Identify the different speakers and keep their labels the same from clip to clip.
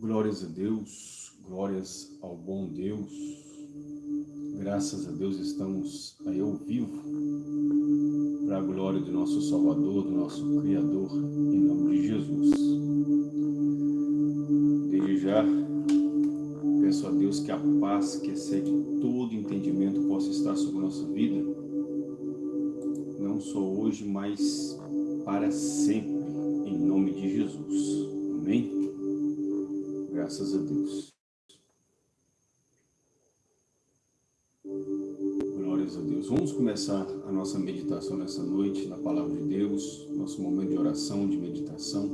Speaker 1: Glórias a Deus, glórias ao bom Deus. Graças a Deus estamos aí ao vivo para a glória do nosso Salvador, do nosso Criador, em nome de Jesus. Desde já, peço a Deus que a paz que excede todo entendimento possa estar sobre a nossa vida, não só hoje, mas para sempre, em nome de Jesus. Amém? Graças a Deus. Glórias a Deus. Vamos começar a nossa meditação nessa noite na Palavra de Deus, nosso momento de oração, de meditação,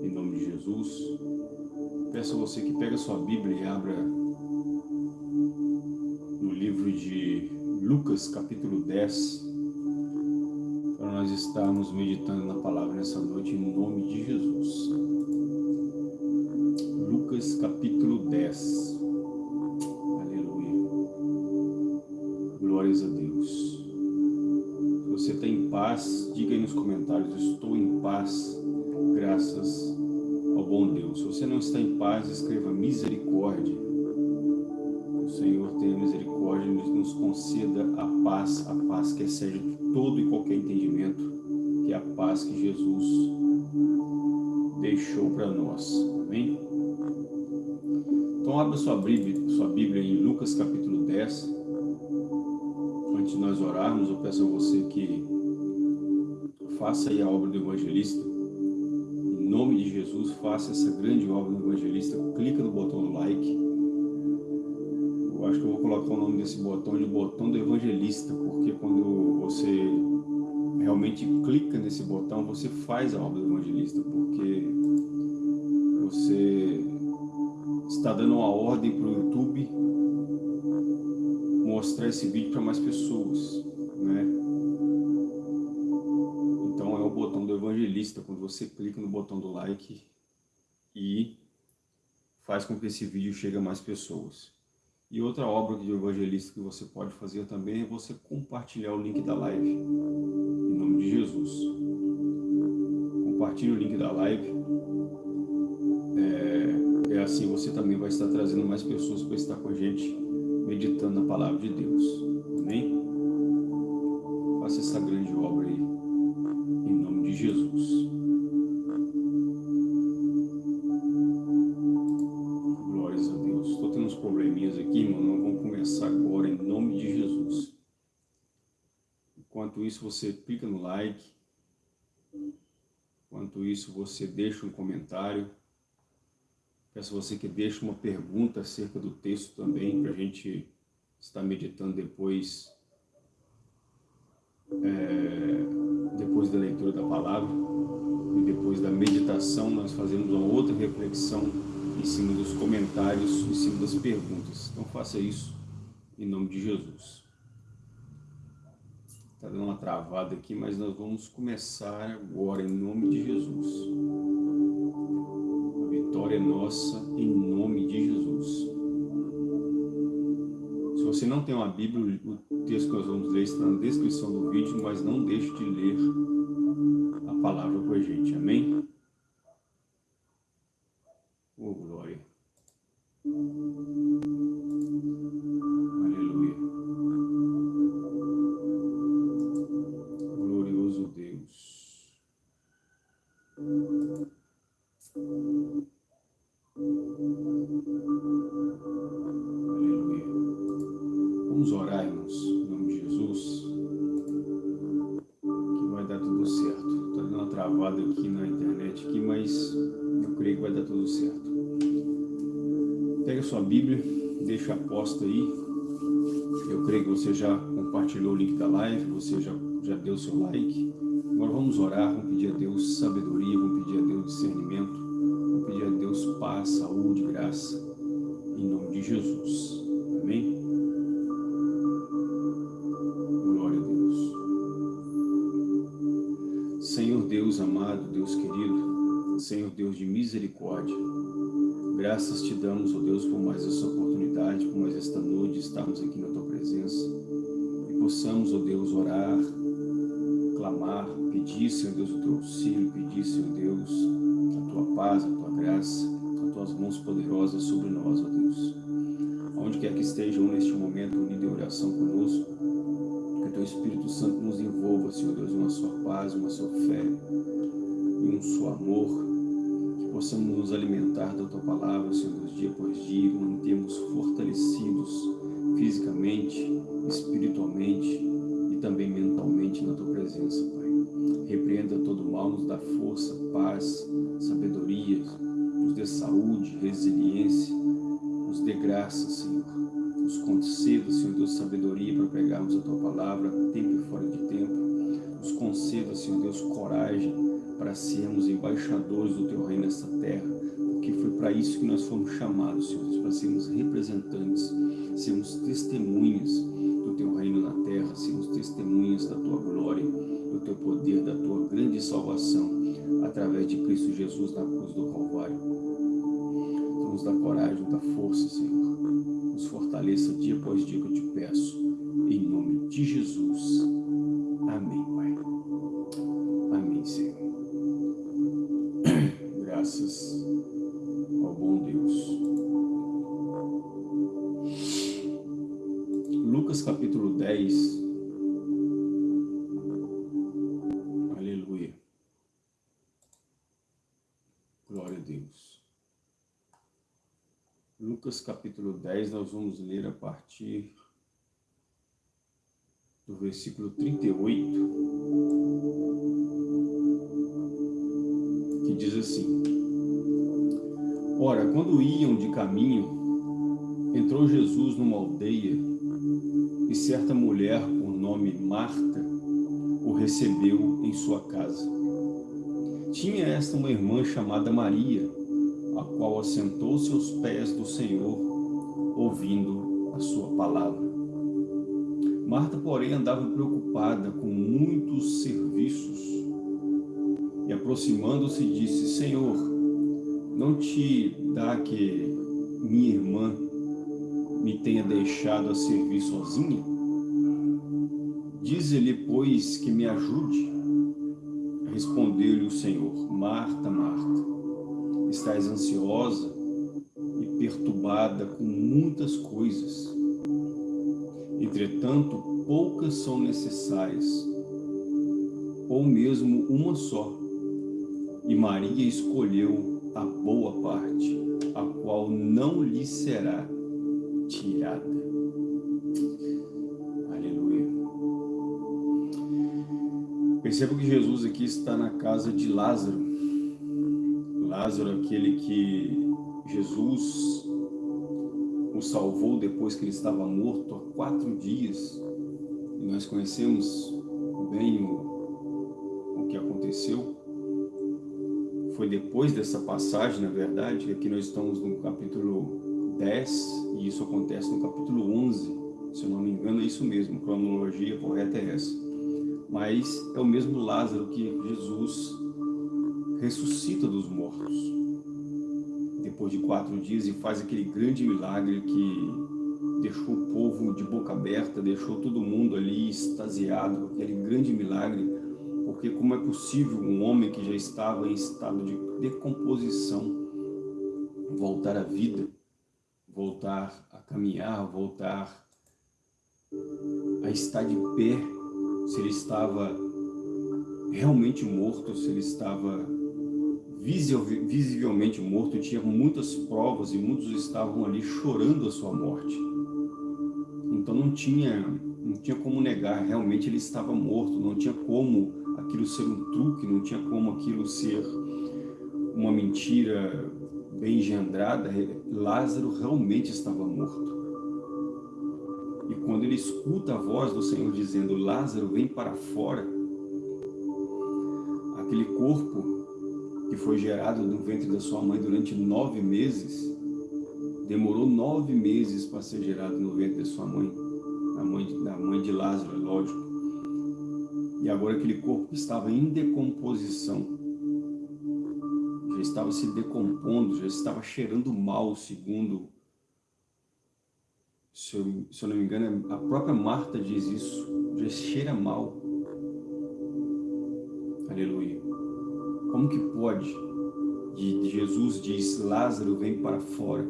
Speaker 1: em nome de Jesus. Peço a você que pegue a sua Bíblia e abra no livro de Lucas, capítulo 10, para nós estarmos meditando na Palavra nessa noite, em nome de Jesus. Capítulo 10. Aleluia. Glórias a Deus. Se você está em paz, diga aí nos comentários, estou em paz, graças ao bom Deus. Se você não está em paz, escreva misericórdia. O Senhor tenha misericórdia e nos conceda a paz, a paz que excede todo e qualquer entendimento, que é a paz que Jesus deixou para nós. Amém? Então abra sua Bíblia, sua Bíblia em Lucas capítulo 10. Antes de nós orarmos, eu peço a você que faça aí a obra do evangelista. Em nome de Jesus, faça essa grande obra do evangelista. Clica no botão like. Eu acho que eu vou colocar o nome desse botão de botão do evangelista, porque quando você realmente clica nesse botão, você faz a obra do evangelista, porque está dando uma ordem para o YouTube mostrar esse vídeo para mais pessoas, né? Então é o botão do evangelista, quando você clica no botão do like e faz com que esse vídeo chegue a mais pessoas. E outra obra de evangelista que você pode fazer também é você compartilhar o link da live, em nome de Jesus. Compartilhe o link da live, é assim você também vai estar trazendo mais pessoas para estar com a gente, meditando na palavra de Deus. Amém? Faça essa grande obra aí, em nome de Jesus. Glórias a Deus. Estou tendo uns probleminhas aqui, irmão, vamos começar agora em nome de Jesus. Enquanto isso, você clica no like. Enquanto isso, você deixa um comentário Peço você que deixe uma pergunta acerca do texto também, para a gente estar meditando depois, é, depois da leitura da palavra e depois da meditação, nós fazemos uma outra reflexão em cima dos comentários, em cima das perguntas. Então faça isso em nome de Jesus. Está dando uma travada aqui, mas nós vamos começar agora em nome de Jesus vitória é nossa em nome de Jesus. Se você não tem uma Bíblia, o texto que nós vamos ler está na descrição do vídeo, mas não deixe de ler a palavra com a gente, amém? Você já compartilhou o link da live, você já, já deu seu like. Agora vamos orar, vamos pedir a Deus sabedoria, vamos pedir a Deus discernimento, vamos pedir a Deus paz, saúde, graça, em nome de Jesus. Misericórdia, graças te damos, ó oh Deus, por mais essa oportunidade, por mais esta noite, estarmos aqui na tua presença e possamos, ó oh Deus, orar, clamar, pedir, Senhor Deus, o teu auxílio, pedir, Senhor Deus, a tua paz, a tua graça, a tua tuas mãos poderosas sobre nós, ó Deus. Onde quer que estejam neste momento unidos em oração conosco, que o teu Espírito Santo nos envolva, Senhor Deus, uma sua paz, uma sua fé, em um seu amor, possamos nos alimentar da tua palavra, Senhor Deus, dia após dia, mantermos fortalecidos fisicamente, espiritualmente e também mentalmente na tua presença, Pai. Repreenda todo mal, nos dá força, paz, sabedoria, nos dê saúde, resiliência, nos dê graça, Senhor. Nos conceda, Senhor Deus, sabedoria para pegarmos a Tua palavra, tempo e fora de tempo. Nos conceda, Senhor Deus, coragem para sermos embaixadores do Teu reino nesta terra, porque foi para isso que nós fomos chamados, Senhor para sermos representantes, sermos testemunhas do Teu reino na terra, sermos testemunhas da Tua glória, do Teu poder, da Tua grande salvação, através de Cristo Jesus na cruz do Calvário. Então, nos dá coragem, nos dá força, Senhor. Nos fortaleça dia após dia que eu te peço. Em nome de Jesus. Amém, Lucas capítulo 10, nós vamos ler a partir do versículo 38, que diz assim, Ora, quando iam de caminho, entrou Jesus numa aldeia e certa mulher, por nome Marta, o recebeu em sua casa. Tinha esta uma irmã chamada Maria, a qual assentou-se aos pés do Senhor, ouvindo a sua palavra. Marta, porém, andava preocupada com muitos serviços e, aproximando-se, disse, Senhor, não te dá que minha irmã me tenha deixado a servir sozinha? Dize-lhe, pois, que me ajude. Respondeu-lhe o Senhor, Marta, Marta, estás ansiosa e perturbada com muitas coisas. Entretanto, poucas são necessárias, ou mesmo uma só. E Maria escolheu a boa parte, a qual não lhe será tirada. Aleluia. Perceba que Jesus aqui está na casa de Lázaro. Lázaro, aquele que Jesus o salvou depois que ele estava morto há quatro dias. E nós conhecemos bem o, o que aconteceu. Foi depois dessa passagem, na verdade, aqui nós estamos no capítulo 10, e isso acontece no capítulo 11, se eu não me engano é isso mesmo, a cronologia correta é essa. Mas é o mesmo Lázaro que Jesus ressuscita dos mortos. Depois de quatro dias e faz aquele grande milagre que deixou o povo de boca aberta, deixou todo mundo ali extasiado aquele grande milagre, porque como é possível um homem que já estava em estado de decomposição voltar à vida, voltar a caminhar, voltar a estar de pé, se ele estava realmente morto, se ele estava visivelmente morto, tinha muitas provas e muitos estavam ali chorando a sua morte. Então não tinha, não tinha como negar, realmente ele estava morto, não tinha como aquilo ser um truque, não tinha como aquilo ser uma mentira bem engendrada, Lázaro realmente estava morto. E quando ele escuta a voz do Senhor dizendo, Lázaro, vem para fora, aquele corpo que foi gerado no ventre da sua mãe durante nove meses, demorou nove meses para ser gerado no ventre da sua mãe, da mãe, da mãe de Lázaro, é lógico. E agora aquele corpo estava em decomposição, já estava se decompondo, já estava cheirando mal, segundo, se eu, se eu não me engano, a própria Marta diz isso, já cheira mal. Aleluia. Como que pode? de Jesus diz, Lázaro vem para fora.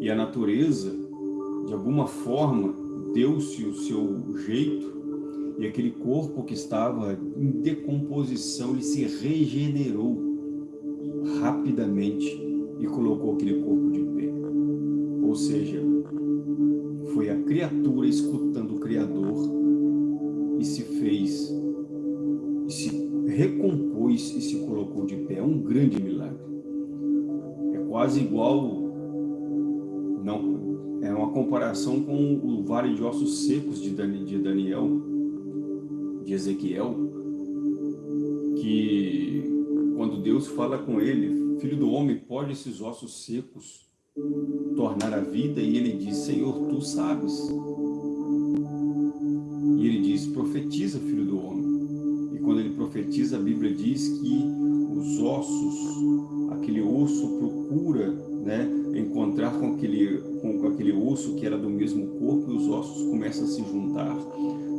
Speaker 1: E a natureza, de alguma forma, deu-se o seu jeito e aquele corpo que estava em decomposição, ele se regenerou rapidamente e colocou aquele corpo de pé. Ou seja, foi a criatura escutando o Criador e se fez, e recompôs e se colocou de pé. É um grande milagre. É quase igual, não, é uma comparação com o vale de ossos secos de Daniel, de Ezequiel, que quando Deus fala com ele, filho do homem, pode esses ossos secos tornar a vida? E ele diz, Senhor, tu sabes. E ele diz, profetiza, filho profetiza, a Bíblia diz que os ossos, aquele osso procura né, encontrar com aquele, com aquele osso que era do mesmo corpo e os ossos começam a se juntar.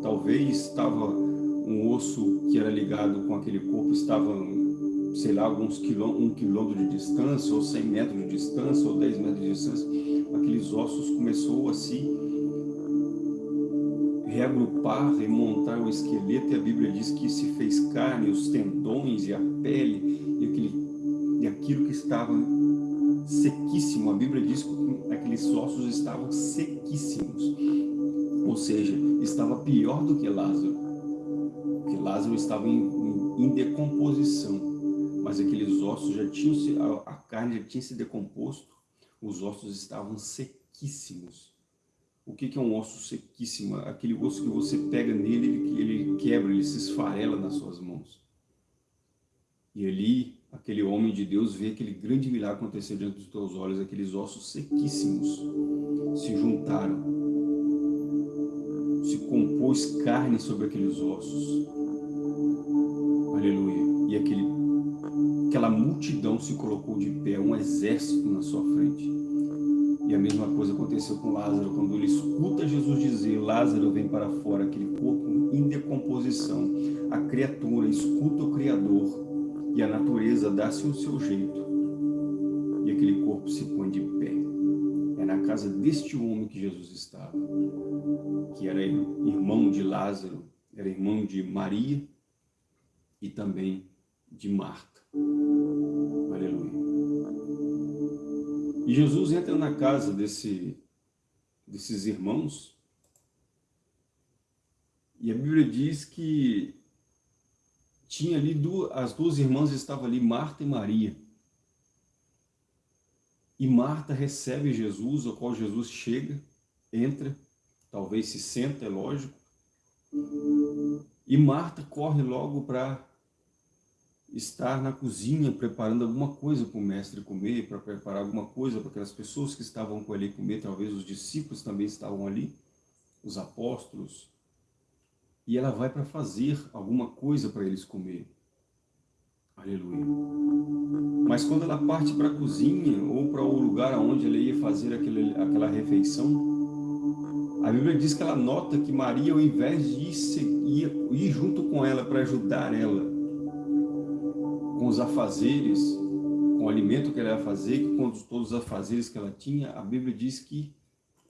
Speaker 1: Talvez estava um osso que era ligado com aquele corpo, estava sei lá, alguns quilômetros, um quilômetro de distância, ou 100 metros de distância, ou 10 metros de distância, aqueles ossos começou a se reagrupar, remontar o esqueleto, e a Bíblia diz que se fez carne, os tendões e a pele, e, e aquilo que estava sequíssimo, a Bíblia diz que aqueles ossos estavam sequíssimos, ou seja, estava pior do que Lázaro, porque Lázaro estava em, em, em decomposição, mas aqueles ossos já tinham se, a, a carne já tinha se decomposto, os ossos estavam sequíssimos. O que, que é um osso sequíssimo? Aquele osso que você pega nele, ele, ele quebra, ele se esfarela nas suas mãos. E ali, aquele homem de Deus vê aquele grande milagre acontecer diante dos teus olhos, aqueles ossos sequíssimos se juntaram, se compôs carne sobre aqueles ossos. Aleluia. E aquele aquela multidão se colocou de pé, um exército na sua frente. E a mesma coisa aconteceu com Lázaro, quando ele escuta Jesus dizer, Lázaro vem para fora, aquele corpo em decomposição. A criatura escuta o Criador e a natureza dá-se o seu jeito. E aquele corpo se põe de pé. É na casa deste homem que Jesus estava, que era irmão de Lázaro, era irmão de Maria e também de Marta. E Jesus entra na casa desse, desses irmãos e a Bíblia diz que tinha ali duas, as duas irmãs estavam ali, Marta e Maria. E Marta recebe Jesus, ao qual Jesus chega, entra, talvez se senta, é lógico. E Marta corre logo para estar na cozinha preparando alguma coisa para o mestre comer, para preparar alguma coisa para aquelas pessoas que estavam com ele comer, talvez os discípulos também estavam ali, os apóstolos, e ela vai para fazer alguma coisa para eles comer. Aleluia. Mas quando ela parte para a cozinha ou para o lugar onde ela ia fazer aquele, aquela refeição, a Bíblia diz que ela nota que Maria, ao invés de ir, ir junto com ela para ajudar ela, com os afazeres, com o alimento que ela ia fazer, com todos os afazeres que ela tinha, a Bíblia diz que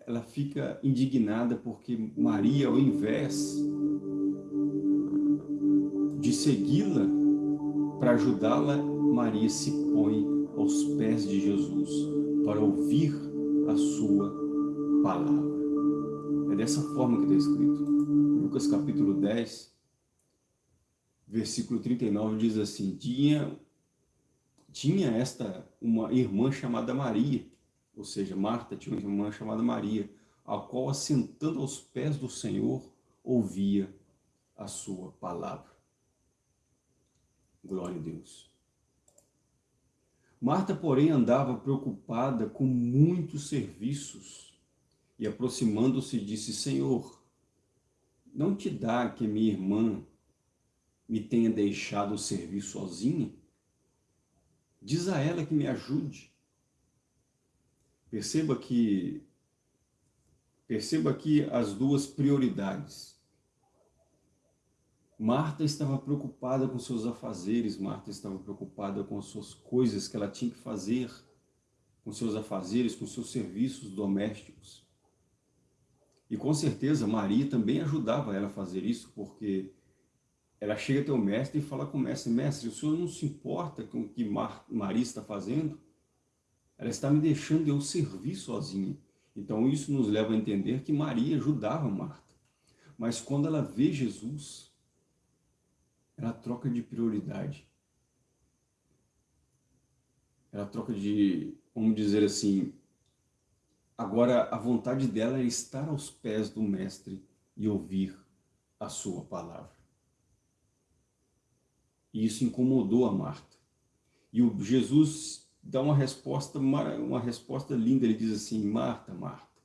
Speaker 1: ela fica indignada porque Maria, ao invés de segui-la para ajudá-la, Maria se põe aos pés de Jesus para ouvir a sua palavra. É dessa forma que está escrito. Lucas capítulo 10, versículo 39 diz assim, tinha, tinha esta uma irmã chamada Maria, ou seja, Marta tinha uma irmã chamada Maria, a qual assentando aos pés do Senhor, ouvia a sua palavra. Glória a Deus. Marta, porém, andava preocupada com muitos serviços e aproximando-se disse, Senhor, não te dá que minha irmã me tenha deixado servir sozinha? Diz a ela que me ajude. Perceba que perceba aqui as duas prioridades. Marta estava preocupada com seus afazeres, Marta estava preocupada com as suas coisas que ela tinha que fazer, com seus afazeres, com seus serviços domésticos. E com certeza Maria também ajudava ela a fazer isso, porque ela chega até o mestre e fala com o mestre, mestre, o senhor não se importa com o que Maria está fazendo? Ela está me deixando eu servir sozinha. Então isso nos leva a entender que Maria ajudava Marta. Mas quando ela vê Jesus, ela troca de prioridade. Ela troca de, vamos dizer assim, agora a vontade dela é estar aos pés do mestre e ouvir a sua palavra. E isso incomodou a Marta. E o Jesus dá uma resposta, uma resposta linda, ele diz assim, Marta, Marta,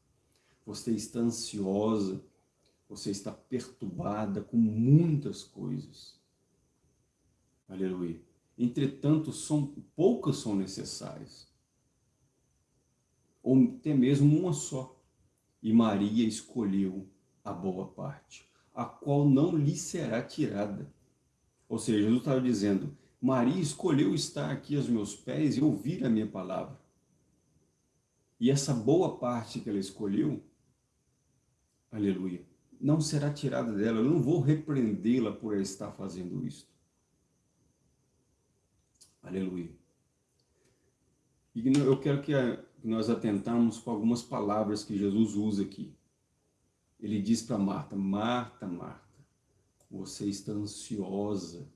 Speaker 1: você está ansiosa, você está perturbada com muitas coisas. Aleluia. Entretanto, são, poucas são necessárias. Ou até mesmo uma só. E Maria escolheu a boa parte, a qual não lhe será tirada. Ou seja, Jesus estava dizendo, Maria escolheu estar aqui aos meus pés e ouvir a minha palavra. E essa boa parte que ela escolheu, aleluia, não será tirada dela. Eu não vou repreendê-la por estar fazendo isso. Aleluia. E eu quero que nós atentamos com algumas palavras que Jesus usa aqui. Ele diz para Marta, Marta, Marta, você está ansiosa.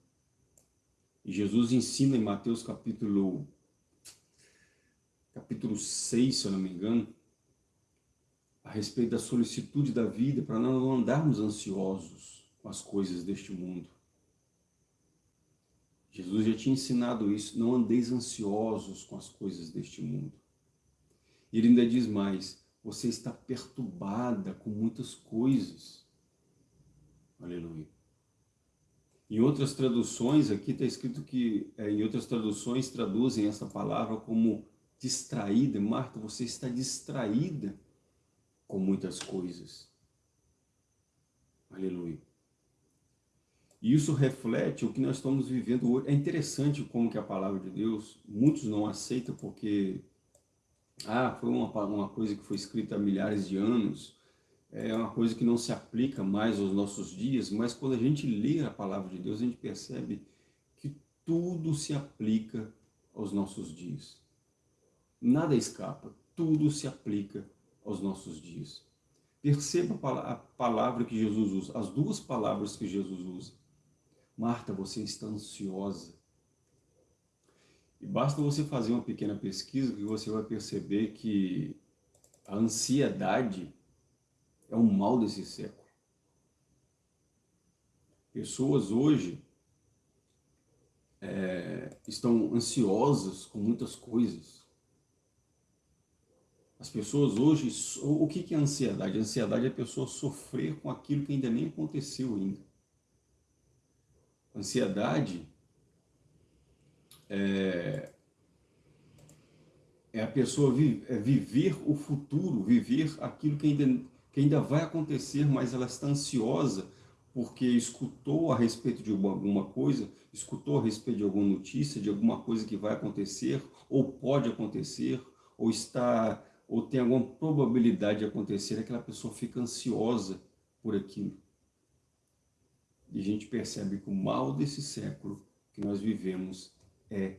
Speaker 1: E Jesus ensina em Mateus capítulo, capítulo 6, se eu não me engano, a respeito da solicitude da vida, para não andarmos ansiosos com as coisas deste mundo. Jesus já tinha ensinado isso, não andeis ansiosos com as coisas deste mundo. Ele ainda diz mais, você está perturbada com muitas coisas. Aleluia. Em outras traduções, aqui está escrito que, é, em outras traduções, traduzem essa palavra como distraída. Marta, você está distraída com muitas coisas. Aleluia. E isso reflete o que nós estamos vivendo hoje. É interessante como que a palavra de Deus, muitos não aceitam porque, ah, foi uma, uma coisa que foi escrita há milhares de anos, é uma coisa que não se aplica mais aos nossos dias, mas quando a gente lê a palavra de Deus, a gente percebe que tudo se aplica aos nossos dias. Nada escapa, tudo se aplica aos nosos dias. Perceba a palavra que Jesus usa, as duas palavras que Jesus usa. Marta, você está ansiosa. E basta você fazer uma pequena pesquisa que você vai perceber que a ansiedade é um mal desse século. Pessoas hoje é, estão ansiosas com muitas coisas. As pessoas hoje, o que é ansiedade? Ansiedade é a pessoa sofrer com aquilo que ainda nem aconteceu ainda. Ansiedade é, é a pessoa é viver o futuro, viver aquilo que ainda, que ainda vai acontecer, mas ela está ansiosa porque escutou a respeito de alguma coisa, escutou a respeito de alguma notícia, de alguma coisa que vai acontecer, ou pode acontecer, ou está, ou tem alguma probabilidade de acontecer, aquela pessoa fica ansiosa por aquilo. E a gente percebe que o mal desse século que nós vivemos é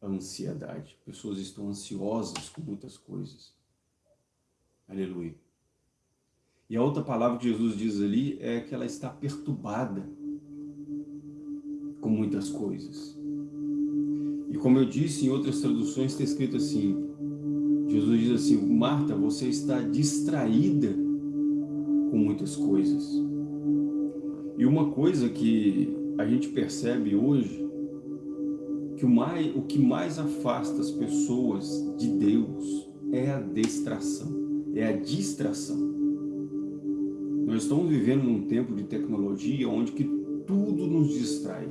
Speaker 1: a ansiedade. Pessoas estão ansiosas com muitas coisas. Aleluia. E a outra palavra que Jesus diz ali é que ela está perturbada com muitas coisas. E como eu disse em outras traduções, está escrito assim, Jesus diz assim, Marta, você está distraída com muitas coisas. E uma coisa que a gente percebe hoje, que o, mais, o que mais afasta as pessoas de Deus é a distração, é a distração. Nós estamos vivendo num tempo de tecnologia onde que tudo nos distrai,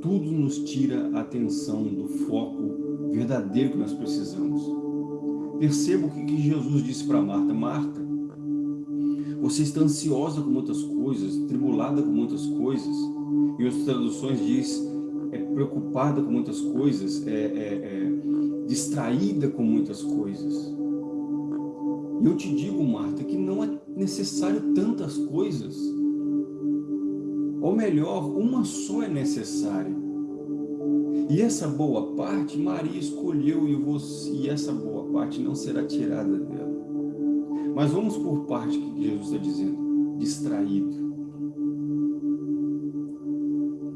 Speaker 1: tudo nos tira a atenção do foco verdadeiro que nós precisamos. Perceba o que Jesus disse para Marta, Marta, Você está ansiosa com muitas coisas, tribulada com muitas coisas. Em outras traduções diz, é preocupada com muitas coisas, é, é, é distraída com muitas coisas. E eu te digo, Marta, que não é necessário tantas coisas. Ou melhor, uma só é necessária. E essa boa parte Maria escolheu e, você, e essa boa parte não será tirada dela. Mas vamos por parte que Jesus está dizendo. Distraído.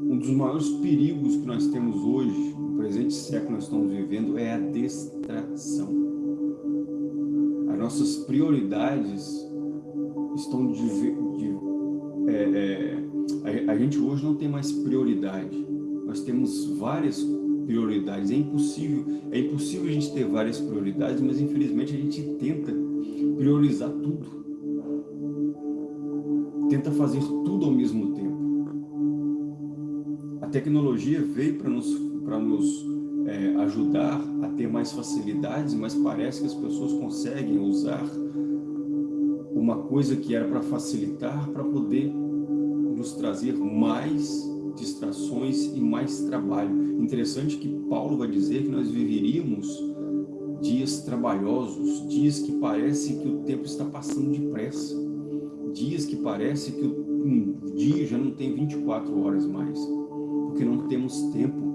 Speaker 1: Um dos maiores perigos que nós temos hoje, no presente século que nós estamos vivendo, é a distração nossas prioridades estão de, de é, é, a, a, gente hoje não tem mais prioridade. Nós temos várias prioridades. É impossível, é impossível a gente ter várias prioridades, mas infelizmente a gente tenta priorizar tudo. Tenta fazer tudo ao mesmo tempo. A tecnologia veio para nos, para nos é, ajudar a ter mais facilidades, mas parece que as pessoas conseguem usar uma coisa que era para facilitar, para poder nos trazer mais distrações e mais trabalho. Interessante que Paulo vai dizer que nós viveríamos dias trabalhosos, dias que parece que o tempo está passando depressa, dias que parece que um dia já não tem 24 horas mais, porque não temos tempo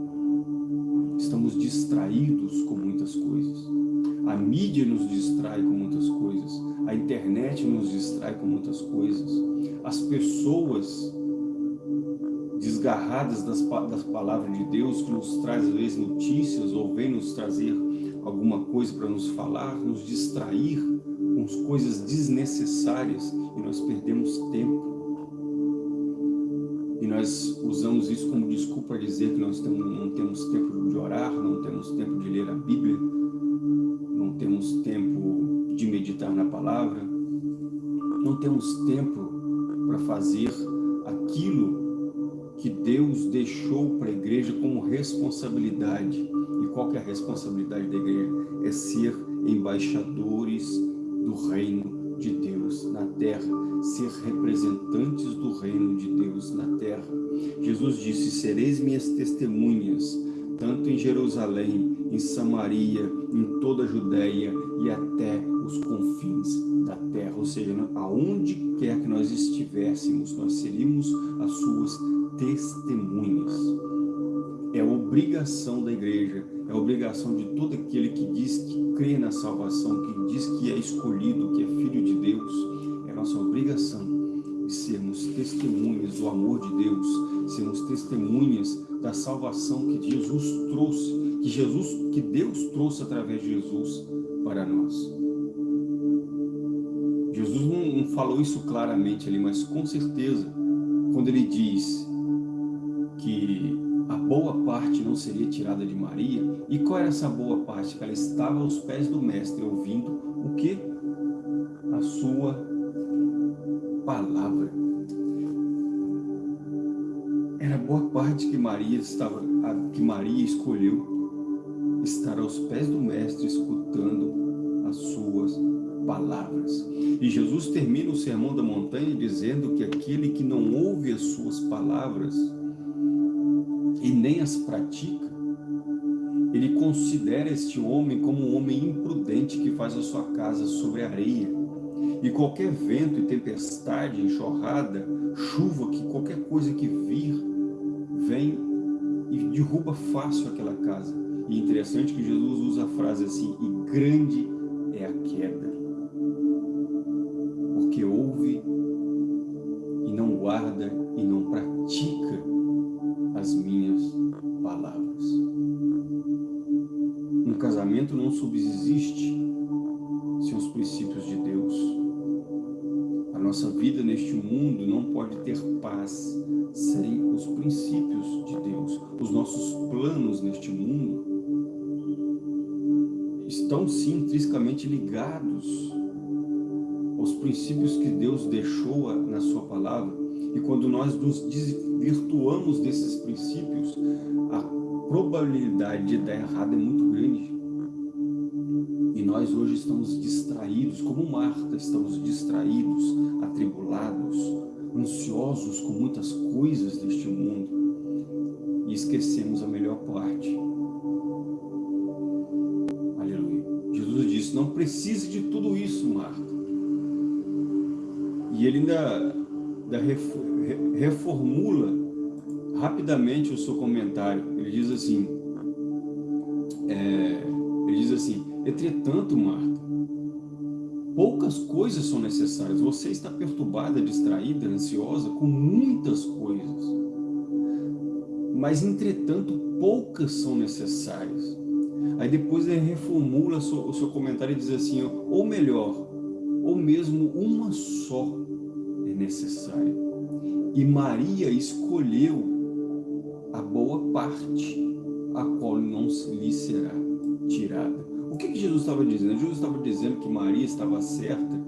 Speaker 1: estamos distraídos com muitas coisas. A mídia nos distrai com muitas coisas. A internet nos distrai com muitas coisas. As pessoas desgarradas das, das palavras de Deus, que nos traz às vezes notícias ou vem nos trazer alguma coisa para nos falar, nos distrair com coisas desnecessárias e nós perdemos tempo nós usamos isso como desculpa para dizer que nós não temos tempo de orar, não temos tempo de ler a Bíblia, não temos tempo de meditar na palavra, não temos tempo para fazer aquilo que Deus deixou para a igreja como responsabilidade. E qual que é a responsabilidade da igreja? É ser embaixadores do reino de Deus na terra ser representantes do reino de Deus na terra. Jesus disse, sereis minhas testemunhas, tanto em Jerusalém, em Samaria, em toda a Judéia e até os confins da terra. Ou seja, aonde quer que nós estivéssemos, nós seríamos as suas testemunhas. É obrigação da igreja, é obrigação de todo aquele que diz que crê na salvação, que diz que é escolhido, que é filho de Deus, nossa obrigação de sermos testemunhas do amor de Deus, sermos testemunhas da salvação que Jesus trouxe, que Jesus, que Deus trouxe através de Jesus para nós. Jesus não, não falou isso claramente ali, mas com certeza, quando ele diz que boa parte não seria tirada de Maria, e qual era essa boa parte? Que ela estava aos pés do mestre, ouvindo o que? A sua palavra. Era boa parte que Maria estava, que Maria escolheu estar aos pés do mestre escutando as suas palavras. E Jesus termina o sermão da montanha dizendo que aquele que não ouve as suas palavras e nem as pratica, ele considera este homem como um homem imprudente que faz a sua casa sobre areia e qualquer vento e tempestade, enxurrada, chuva, que qualquer coisa que vir, vem e derruba fácil aquela casa. E interessante que Jesus usa a frase assim, e grande é a queda. Porque ouve e não guarda e não subsiste sem os princípios de Deus nossa vida neste mundo não pode ter paz sem os princípios de Deus. Os nossos planos neste mundo estão sim intrinsecamente ligados aos princípios que Deus deixou na sua palavra. E quando nós nos desvirtuamos desses princípios, a probabilidade de dar errado é muito grande. E nós hoje estamos distraídos, como Marta, estamos distraídos, atribulados, ansiosos com muitas coisas deste mundo e esquecemos a melhor parte. Aleluia. Jesus disse, não precise de tudo isso, Marta. E ele ainda, ainda reformula rapidamente o seu comentário. Ele diz assim, é, ele diz assim, entretanto, Marta, poucas coisas são necessárias. Você está perturbada, distraída, ansiosa com muitas coisas. Mas, entretanto, poucas são necessárias. Aí depois ele reformula o seu comentário e diz assim, ou melhor, ou mesmo uma só é necessária. E Maria escolheu a boa parte, a qual não lhe será tirada. O que, que Jesus estava dizendo? Jesus estava dizendo que Maria estava certa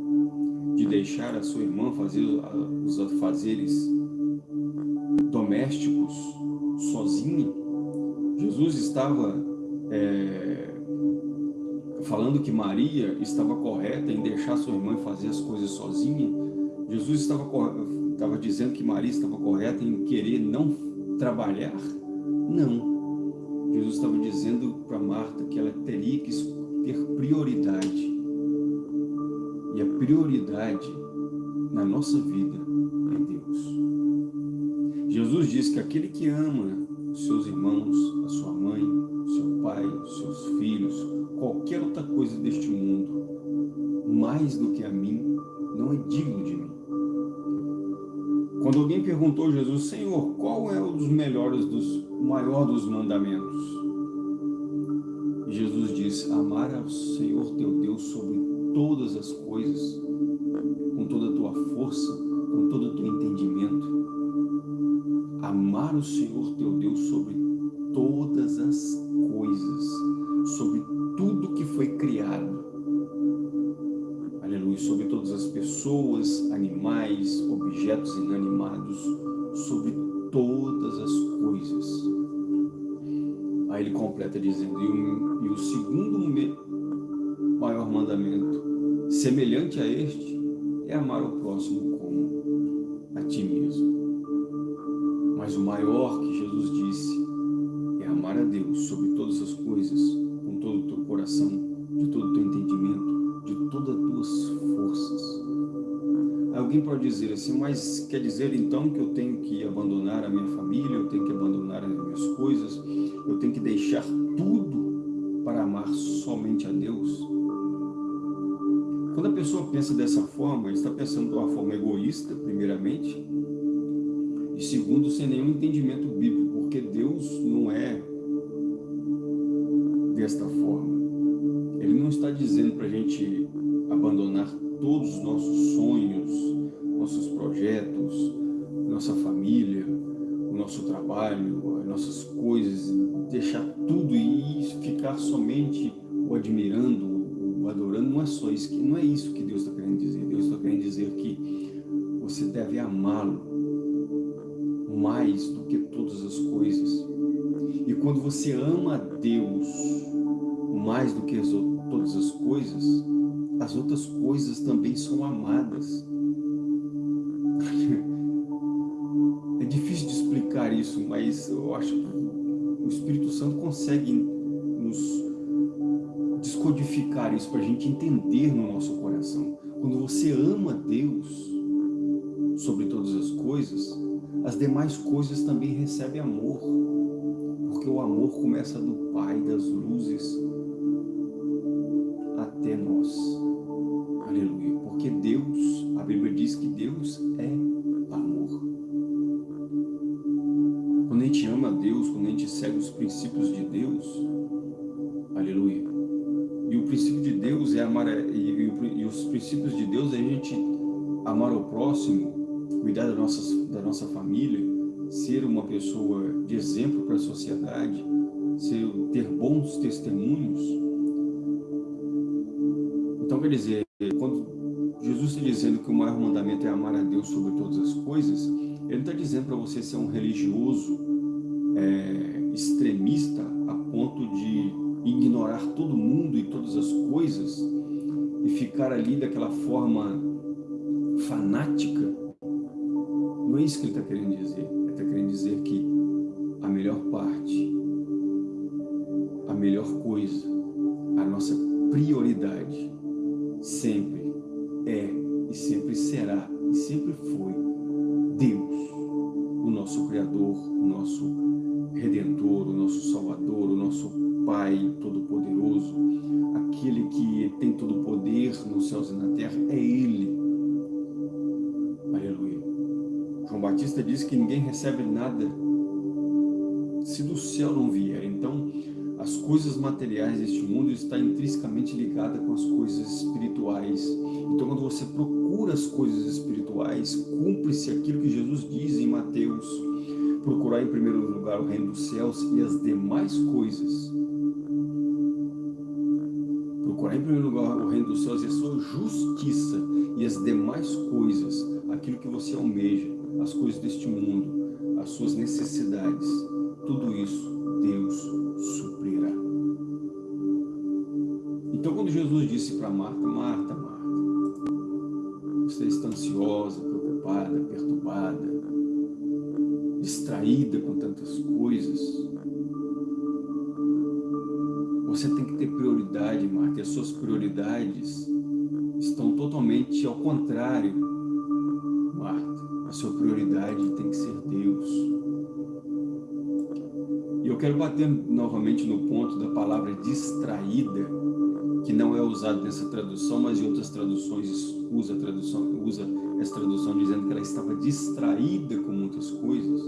Speaker 1: de deixar a sua irmã fazer os afazeres domésticos sozinha. Jesus estava é, falando que Maria estava correta em deixar sua irmã fazer as coisas sozinha. Jesus estava, estava dizendo que Maria estava correta em querer não trabalhar? Não. Jesus estava dizendo para Marta que ela teria que ter prioridade. E a prioridade na nossa vida é Deus. Jesus diz que aquele que ama os seus irmãos, a sua mãe, seu pai, seus filhos, qualquer outra coisa deste mundo, mais do que a mim, não é digno de mim. Quando alguém perguntou a Jesus, Senhor, qual é um dos melhores, dos, o maior dos mandamentos? Jesus disse, amar ao Senhor teu Deus sobre todas as coisas, com toda a tua força, com todo o teu entendimento. Amar o Senhor teu Deus sobre todas as coisas, sobre tudo que foi criado. Aleluia, sobre todas as pessoas, animais, objetos inanimados, sobre todas as coisas. Aí ele completa dizendo, e o, e o segundo maior mandamento, semelhante a este, é amar o próximo como a ti mesmo. Mas o maior que Jesus disse é amar a Deus sobre todas as coisas, com todo o teu coração, de todo o teu entendimento, de todas as tuas forças. Alguém pode dizer assim, mas quer dizer então que eu tenho que abandonar a minha família, eu tenho que abandonar as minhas coisas, eu tenho que deixar tudo para amar somente a Deus? Quando a pessoa pensa dessa forma, ele está pensando de uma forma egoísta, primeiramente, e segundo, sem nenhum entendimento bíblico, porque Deus não é desta forma. Ele não está dizendo para a gente abandonar todos os nossos sonhos, nossos projetos, nossa família, o nosso trabalho, as nossas coisas, deixar tudo e ficar somente o admirando, o adorando, não é só isso, não é isso que Deus está querendo dizer. Deus está querendo dizer que você deve amá-lo mais do que todas as coisas. E quando você ama a Deus mais do que as, todas as coisas, as outras coisas também são amadas. É difícil de explicar isso, mas eu acho que o Espírito Santo consegue nos descodificar isso para a gente entender no nosso coração. Quando você ama Deus sobre todas as coisas, as demais coisas também recebem amor, porque o amor começa do Pai das luzes até nós. Aleluia. Porque Deus, a Bíblia diz que Deus é amor. Quando a gente ama Deus, quando a gente segue os princípios de Deus, aleluia. E o princípio de Deus é amar, e, e, os princípios de Deus é a gente amar o próximo, cuidar da nossa, da nossa família, ser uma pessoa de exemplo para a sociedade, ser, ter bons testemunhos. Então, quer dizer, quando Jesus está dizendo que o maior mandamento é amar a Deus sobre todas as coisas, ele não está dizendo para você ser um religioso é, extremista a ponto de ignorar todo mundo e todas as coisas e ficar ali daquela forma fanática, não é isso que ele está querendo dizer. Ele está querendo dizer que a melhor parte, a melhor coisa, a nossa prioridade recebe nada se do céu não vier. Então, as coisas materiais deste mundo está intrinsecamente ligada com as coisas espirituais. Então, quando você procura as coisas espirituais, cumpre-se aquilo que Jesus diz em Mateus, procurar em primeiro lugar o reino dos céus e as demais coisas. Procurar em primeiro lugar o reino dos céus e a sua justiça e as demais coisas, aquilo que você almeja, as coisas deste mundo, as suas necessidades, tudo isso Deus suprirá. Então quando Jesus disse para Marta, Marta, Marta, você está ansiosa, preocupada, perturbada, distraída com tantas coisas, você tem que ter prioridade, Marta, e as suas prioridades estão totalmente ao contrário, Marta. A sua prioridade tem que ser Deus quero bater novamente no ponto da palavra distraída, que não é usada nessa tradução, mas em outras traduções usa, tradução, usa essa tradução dizendo que ela estava distraída com muitas coisas.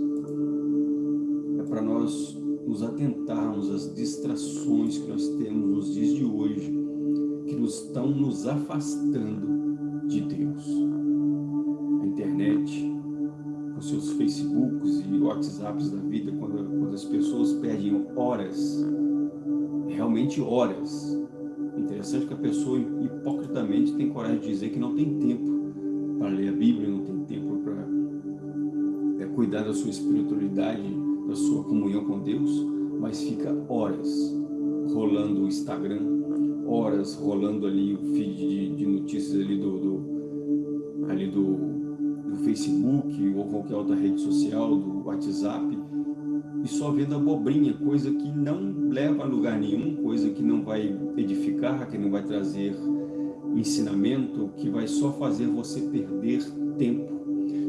Speaker 1: É para nós nos atentarmos às distrações que nós temos nos dias de hoje, que nos estão nos afastando de Deus. A internet, WhatsApps da vida, quando, quando as pessoas perdem horas, realmente horas. Interessante que a pessoa hipocritamente tem coragem de dizer que não tem tempo para ler a Bíblia, não tem tempo para é, cuidar da sua espiritualidade, da sua comunhão com Deus, mas fica horas rolando o Instagram, horas rolando ali o feed de, de notícias ali do, do ali do Facebook ou qualquer outra rede social, do WhatsApp, e só vendo abobrinha, coisa que não leva a lugar nenhum, coisa que não vai edificar, que não vai trazer ensinamento, que vai só fazer você perder tempo,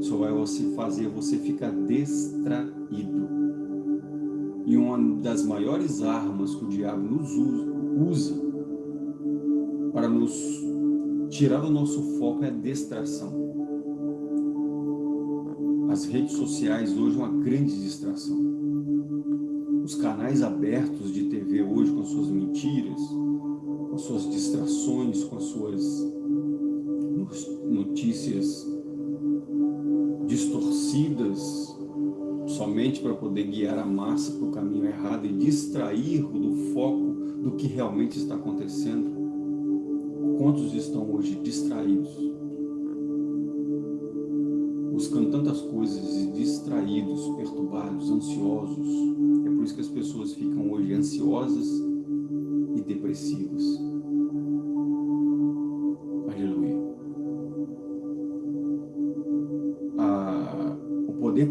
Speaker 1: só vai você fazer você ficar distraído. E uma das maiores armas que o diabo nos usa para nos tirar do nosso foco é a distração. As redes sociais hoje uma grande distração. Os canais abertos de TV hoje com suas mentiras, com suas distrações, com suas notícias distorcidas, somente para poder guiar a massa para o caminho errado e distrair do foco do que realmente está acontecendo. Quantos estão hoje distraídos? Buscando tantas coisas, distraídos, perturbados, ansiosos. É por isso que as pessoas ficam hoje ansiosas e depressivas. Aleluia. Ah, o poder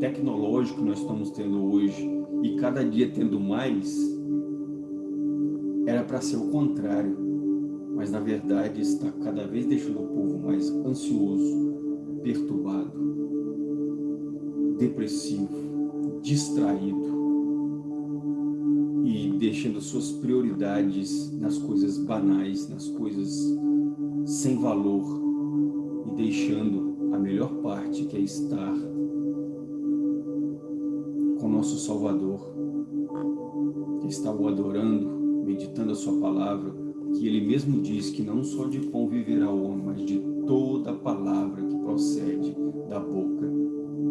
Speaker 1: tecnológico que nós estamos tendo hoje e cada dia tendo mais, era para ser o contrário, mas na verdade está cada vez deixando o povo mais ansioso, perturbado, depressivo, distraído e deixando suas prioridades nas coisas banais, nas coisas sem valor e deixando a melhor parte que é estar com nosso Salvador, que está o adorando, meditando a sua palavra, que ele mesmo diz que não só de pão viverá o homem, mas de toda palavra procede da boca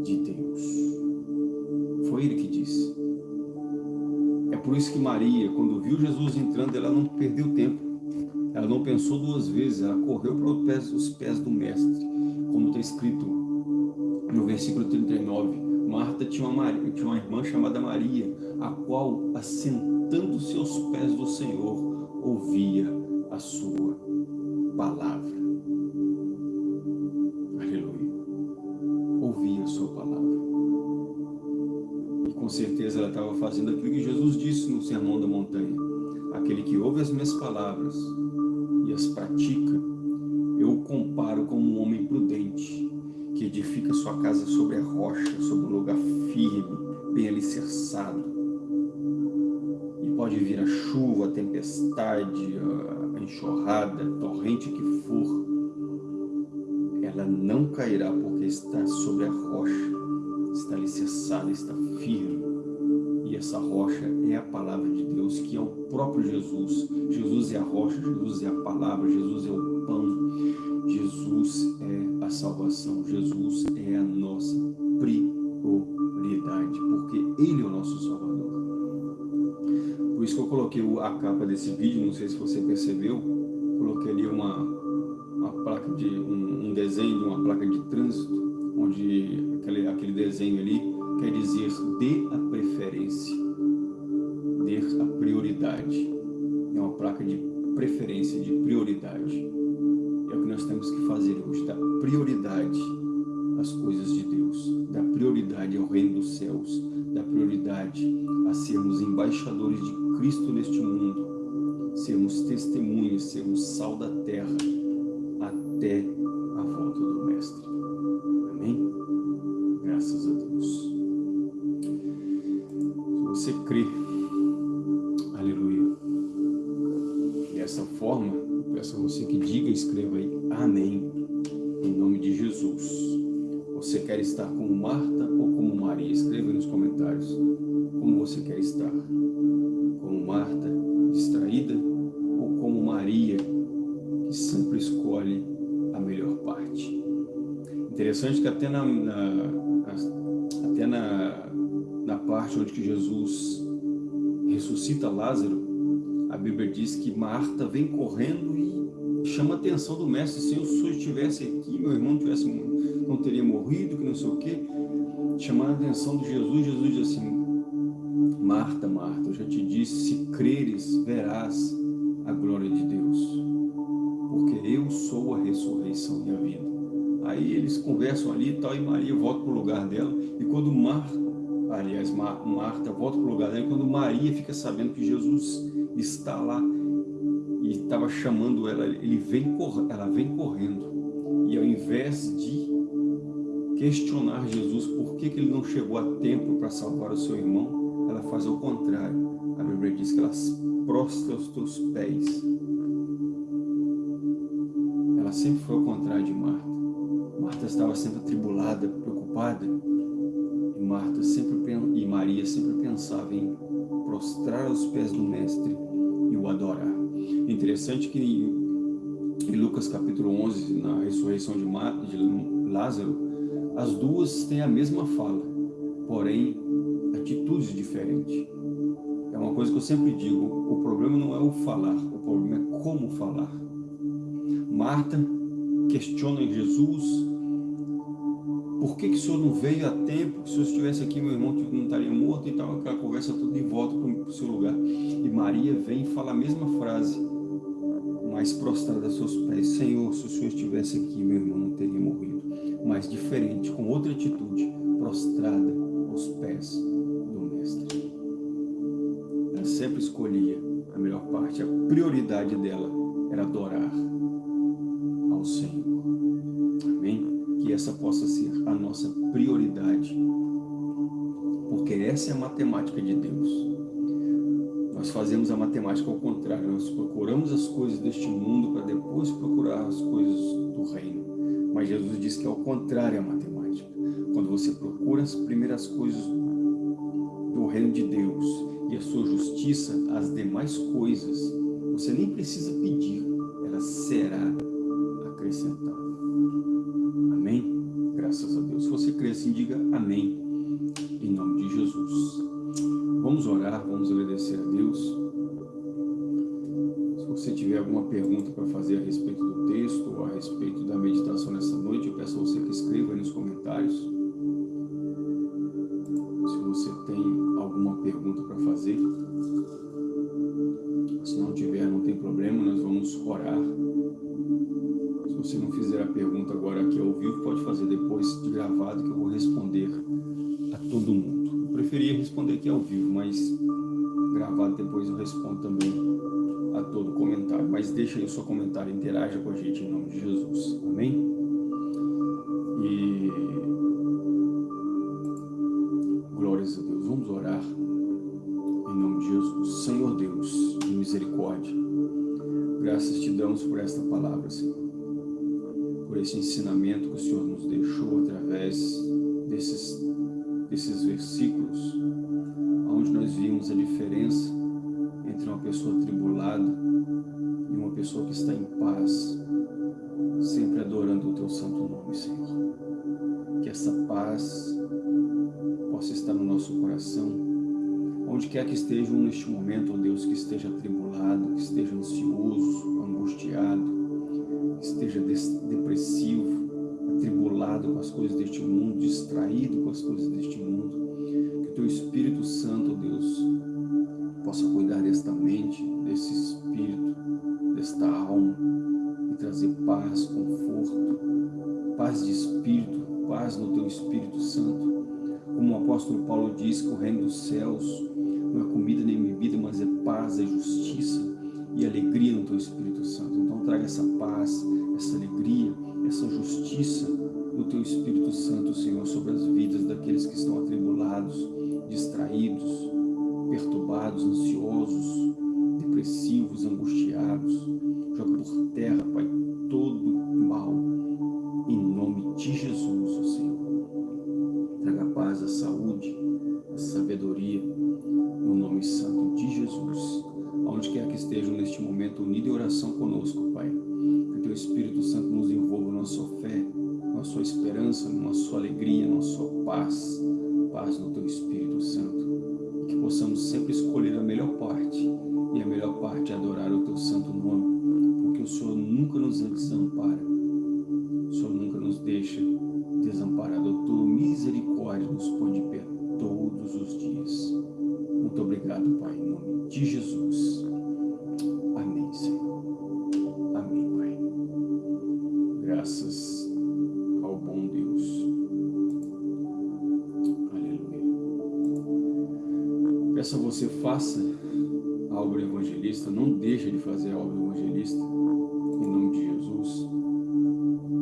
Speaker 1: de Deus. Foi ele que disse. É por isso que Maria, quando viu Jesus entrando, ela não perdeu tempo. Ela não pensou duas vezes, ela correu para os pés, do Mestre, como está escrito no versículo 39. Marta tinha uma, Maria, tinha uma irmã chamada Maria, a qual assentou sentando-se aos pés do Senhor, ouvia a sua palavra. Montanha. Aquele que ouve as minhas palavras e as pratica, eu o comparo como um homem prudente, que edifica sua casa sobre a rocha, sobre um lugar firme, bem alicerçado. E pode vir a chuva, a tempestade, a enxurrada, a torrente que for, ela não cairá porque está sobre a rocha, está alicerçada, está firme. Essa rocha é a palavra de Deus, que é o próprio Jesus. Jesus é a rocha, Jesus é a palavra, Jesus é o pão, Jesus é a salvação, Jesus é a nossa prioridade, porque Ele é o nosso Salvador. Por isso que eu coloquei a capa desse vídeo, não sei se você percebeu, coloquei ali uma, uma placa de um, um desenho de uma placa de trânsito, onde aquele, aquele desenho ali quer dizer dê a preferência, dê a prioridade. É uma placa de preferência, de prioridade nós temos que fazer hoje, dar prioridade às coisas de Deus, dar prioridade ao reino dos céus, dar prioridade a sermos embaixadores de Cristo neste mundo, sermos testemunhas, sermos sal da terra até a volta do Mestre. Você quer estar como Marta ou como Maria? Escreva nos comentários como você quer estar. Como Marta, distraída, ou como Maria, que sempre escolhe a melhor parte. Interessante que até na, na até na, na parte onde que Jesus ressuscita Lázaro, a Bíblia diz que Marta vem correndo e chama a atenção do mestre, se eu estivesse aqui, meu irmão tivesse, não teria morrido, que não sei o quê, chamar a atenção de Jesus, Jesus diz assim, Marta, Marta, eu já te disse, se creres, verás a glória de Deus, porque eu sou a ressurreição e a vida. Aí eles conversam ali e tal, e Maria volta para o lugar dela, e quando Marta, aliás, Marta volta para o lugar dela, e quando Maria fica sabendo que Jesus está lá, e estava chamando ela, ele vem, ela vem correndo. E ao invés de questionar Jesus por que, que ele não chegou a tempo para salvar o seu irmão, ela faz o contrário. A Bíblia diz que ela prostra os teus pés. Ela sempre foi ao contrário de Marta. Marta estava sempre atribulada, preocupada. E Marta sempre e Maria sempre pensava em prostrar aos pés do Mestre e o adorar. Interessante que em Lucas capítulo 11, na ressurreição de, de Lázaro, as duas têm a mesma fala, porém atitudes diferentes. É uma coisa que eu sempre digo, o problema não é o falar, o problema é como falar. Marta questiona Jesus, por que, que o senhor não veio a tempo? Se o senhor estivesse aqui, meu irmão não estaria morto e tal, aquela conversa toda de volta para o seu lugar. E Maria vem e fala a mesma frase, mas prostrada a seus pés. Senhor, se o senhor estivesse aqui, meu irmão não teria morrido. Mas diferente, com outra atitude, prostrada aos pés do Mestre. Ela sempre escolhia a melhor parte, a prioridade dela era adorar ao Senhor. Amém? que essa possa ser a nossa prioridade, porque essa é a matemática de Deus. Nós fazemos a matemática ao contrário, nós procuramos as coisas deste mundo para depois procurar as coisas do reino. Mas Jesus diz que é ao contrário a matemática. Quando você procura as primeiras coisas do reino de Deus e a sua justiça, as demais coisas, você nem precisa pedir, ela será acrescentada. Graças a Deus. Se você crê assim, diga amém. Em nome de Jesus. Vamos orar, vamos agradecer a Deus. Alguma pergunta para fazer a respeito do texto ou a respeito da meditação nessa noite, eu peço a você que escreva aí nos comentários. Se você tem alguma pergunta para fazer. Se não tiver, não tem problema, nós vamos orar. Se você não fizer a pergunta agora aqui ao vivo, pode fazer depois de gravado que eu vou responder a todo mundo. Preferia responder aqui ao vivo, mas gravado depois eu respondo também a todo comentário. Mas deixa aí o seu comentário, interaja com a gente em nome de Jesus. Amém? E glórias a Deus. Vamos orar em nome de Jesus. Senhor Deus de misericórdia, graças te damos por esta palavra, Senhor. Por esse ensinamento que o Senhor nos deixou através desses, desses versículos, onde nós vimos a diferença entre uma pessoa tribulada e uma pessoa que está em paz, sempre adorando o teu santo nome, Senhor. Que essa paz possa estar no nosso coração, onde quer que estejam neste momento, ó Deus, que esteja atribulado, que esteja ansioso, angustiado, que esteja depressivo, atribulado com as coisas deste mundo, distraído com as coisas deste mundo, que o Teu Espírito Santo, Deus, possa cuidar desta mente, desse espírito, desta alma, e trazer paz, conforto, paz de espírito, paz no Teu Espírito Santo, como o apóstolo Paulo diz que o reino dos céus não é comida nem bebida, mas é paz, é justiça e alegria no Teu Espírito Santo. Então traga essa paz, essa alegria, essa justiça do Teu Espírito Santo, Senhor, sobre as vidas daqueles que estão atribulados, distraídos, perturbados, ansiosos, depressivos, angustiados. Joga por terra, Pai, todo mal, em nome de Jesus, Senhor paz, a saúde, a sabedoria, no nome santo de fazer obra evangelista, em nome de Jesus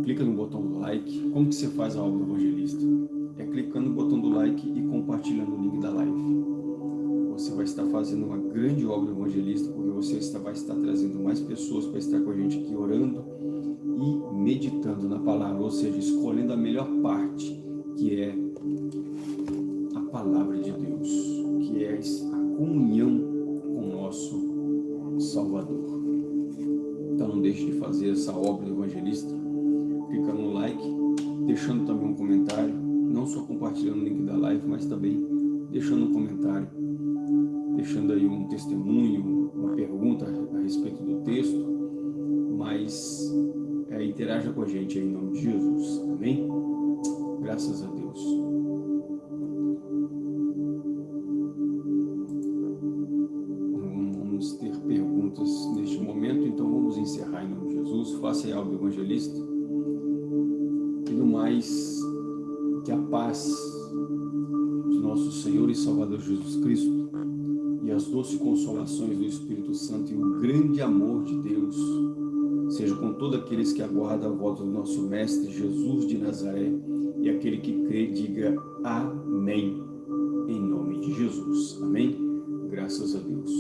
Speaker 1: clica no botão do like. Como que você faz a obra evangelista? É clicando no botão do like e compartilhando o link da live. Você vai estar fazendo uma grande obra evangelista, porque você está, vai estar trazendo mais pessoas para estar com a gente aqui orando e meditando na palavra, ou seja, escolhendo a melhor parte, que é a palavra de Deus, que é a comunhão com o nosso Salvador. Fazer essa obra evangelista clicando no like, deixando também um comentário, não só compartilhando o link da live, mas também deixando um comentário, deixando aí um testemunho, uma pergunta a respeito do texto, mas é, interaja com a gente aí em nome de Jesus, amém? Graças a Deus. Faça aí algo evangelista mais que a paz de nosso Senhor e Salvador Jesus Cristo e as doces consolações do Espírito Santo e o grande amor de Deus seja com todos aqueles que aguardam a volta do nosso Mestre Jesus de Nazaré e aquele que crê diga Amém em nome de Jesus. Amém? Graças a Deus.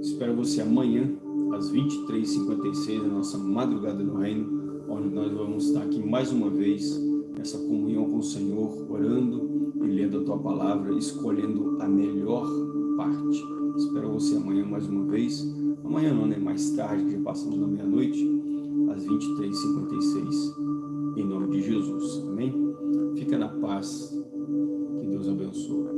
Speaker 1: Espero você amanhã às 23h56 na nossa madrugada no reino onde nós vamos estar aqui mais uma vez, nessa comunhão com o Senhor, orando e lendo a Tua Palavra, escolhendo a melhor parte. Espero você amanhã mais uma vez. Amanhã não, né? Mais tarde, que já passamos da meia-noite, às 23h56, em nome de Jesus. Amém? Fica na paz. Que Deus abençoe.